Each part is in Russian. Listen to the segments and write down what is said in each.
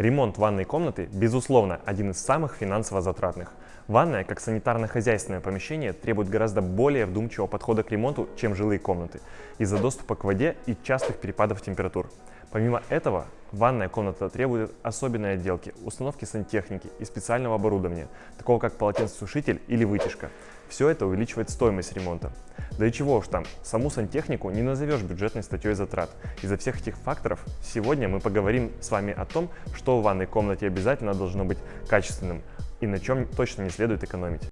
Ремонт ванной комнаты, безусловно, один из самых финансово затратных. Ванная, как санитарно-хозяйственное помещение, требует гораздо более вдумчивого подхода к ремонту, чем жилые комнаты, из-за доступа к воде и частых перепадов температур. Помимо этого, ванная комната требует особенной отделки, установки сантехники и специального оборудования, такого как полотенцесушитель или вытяжка. Все это увеличивает стоимость ремонта. Да и чего уж там, саму сантехнику не назовешь бюджетной статьей затрат. Из-за всех этих факторов сегодня мы поговорим с вами о том, что в ванной комнате обязательно должно быть качественным и на чем точно не следует экономить.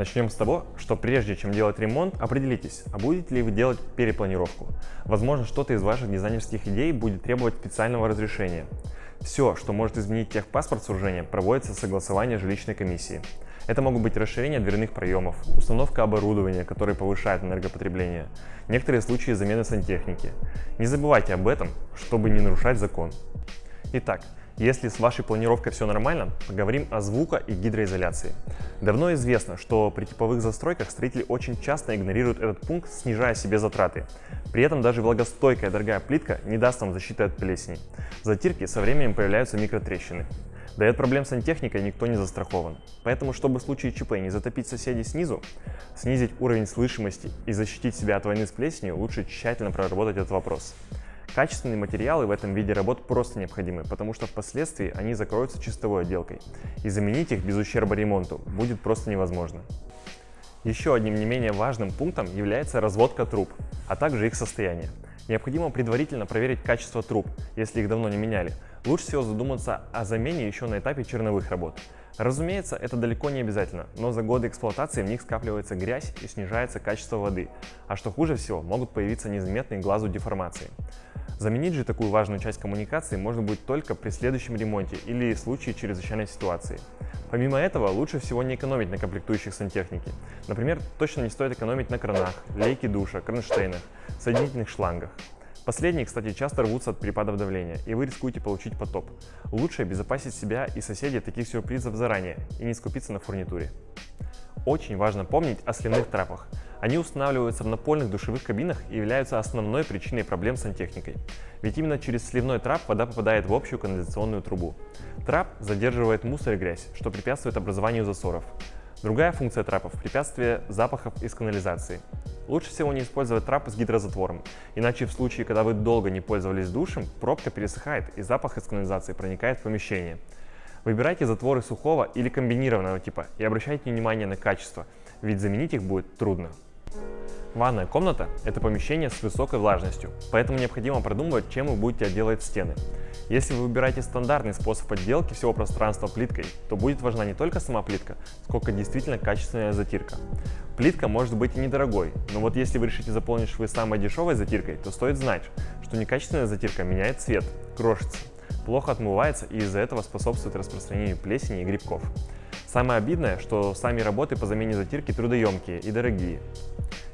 Начнем с того, что прежде чем делать ремонт, определитесь, а будете ли вы делать перепланировку. Возможно, что-то из ваших дизайнерских идей будет требовать специального разрешения. Все, что может изменить техпаспорт сооружения, проводится согласование жилищной комиссии. Это могут быть расширение дверных проемов, установка оборудования, которое повышает энергопотребление, некоторые случаи замены сантехники. Не забывайте об этом, чтобы не нарушать закон. Итак, если с вашей планировкой все нормально, поговорим о звука и гидроизоляции. Давно известно, что при типовых застройках строители очень часто игнорируют этот пункт, снижая себе затраты. При этом даже влагостойкая дорогая плитка не даст вам защиты от плесени. В затирке со временем появляются микротрещины. Да и от проблем сантехникой никто не застрахован. Поэтому, чтобы в случае ЧП не затопить соседей снизу, снизить уровень слышимости и защитить себя от войны с плесенью, лучше тщательно проработать этот вопрос. Качественные материалы в этом виде работ просто необходимы, потому что впоследствии они закроются чистовой отделкой, и заменить их без ущерба ремонту будет просто невозможно. Еще одним не менее важным пунктом является разводка труб, а также их состояние. Необходимо предварительно проверить качество труб, если их давно не меняли. Лучше всего задуматься о замене еще на этапе черновых работ. Разумеется, это далеко не обязательно, но за годы эксплуатации в них скапливается грязь и снижается качество воды, а что хуже всего, могут появиться незаметные глазу деформации. Заменить же такую важную часть коммуникации можно будет только при следующем ремонте или случае чрезвычайной ситуации. Помимо этого, лучше всего не экономить на комплектующих сантехники. Например, точно не стоит экономить на кранах, лейке душа, кронштейнах, соединительных шлангах. Последние, кстати, часто рвутся от перепадов давления, и вы рискуете получить потоп. Лучше обезопасить себя и соседей таких сюрпризов заранее и не скупиться на фурнитуре. Очень важно помнить о сливных трапах. Они устанавливаются в напольных душевых кабинах и являются основной причиной проблем с сантехникой. Ведь именно через сливной трап вода попадает в общую канализационную трубу. Трап задерживает мусор и грязь, что препятствует образованию засоров. Другая функция трапов – препятствие запахов из канализации. Лучше всего не использовать трап с гидрозатвором, иначе в случае, когда вы долго не пользовались душем, пробка пересыхает и запах из канализации проникает в помещение. Выбирайте затворы сухого или комбинированного типа и обращайте внимание на качество, ведь заменить их будет трудно. Ванная комната – это помещение с высокой влажностью, поэтому необходимо продумывать, чем вы будете отделывать стены. Если вы выбираете стандартный способ отделки всего пространства плиткой, то будет важна не только сама плитка, сколько действительно качественная затирка. Плитка может быть и недорогой, но вот если вы решите заполнить швы самой дешевой затиркой, то стоит знать, что некачественная затирка меняет цвет, крошится, плохо отмывается и из-за этого способствует распространению плесени и грибков. Самое обидное, что сами работы по замене затирки трудоемкие и дорогие.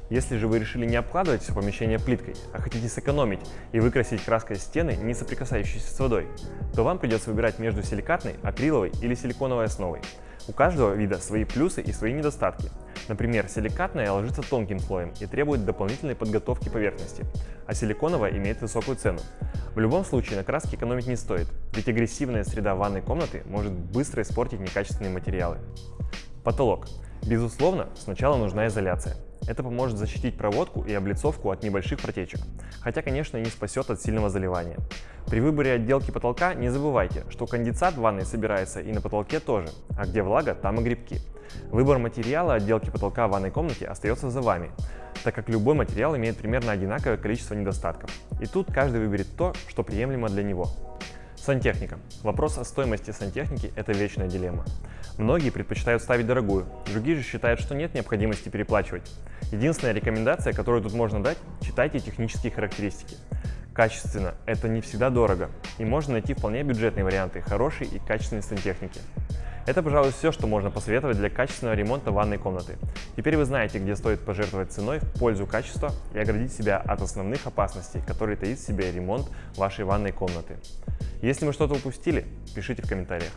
Если же вы решили не обкладывать все помещение плиткой, а хотите сэкономить и выкрасить краской стены, не соприкасающиеся с водой, то вам придется выбирать между силикатной, акриловой или силиконовой основой. У каждого вида свои плюсы и свои недостатки. Например, силикатная ложится тонким слоем и требует дополнительной подготовки поверхности, а силиконовая имеет высокую цену. В любом случае на краске экономить не стоит, ведь агрессивная среда ванной комнаты может быстро испортить некачественные материалы. Потолок. Безусловно, сначала нужна изоляция. Это поможет защитить проводку и облицовку от небольших протечек, хотя, конечно, не спасет от сильного заливания. При выборе отделки потолка не забывайте, что конденсат в ванной собирается и на потолке тоже, а где влага, там и грибки. Выбор материала отделки потолка в ванной комнате остается за вами, так как любой материал имеет примерно одинаковое количество недостатков. И тут каждый выберет то, что приемлемо для него. Сантехника. Вопрос о стоимости сантехники – это вечная дилемма. Многие предпочитают ставить дорогую, другие же считают, что нет необходимости переплачивать. Единственная рекомендация, которую тут можно дать – читайте технические характеристики. Качественно – это не всегда дорого, и можно найти вполне бюджетные варианты хорошей и качественной сантехники. Это, пожалуй, все, что можно посоветовать для качественного ремонта ванной комнаты. Теперь вы знаете, где стоит пожертвовать ценой в пользу качества и оградить себя от основных опасностей, которые таит в себе ремонт вашей ванной комнаты. Если мы что-то упустили, пишите в комментариях.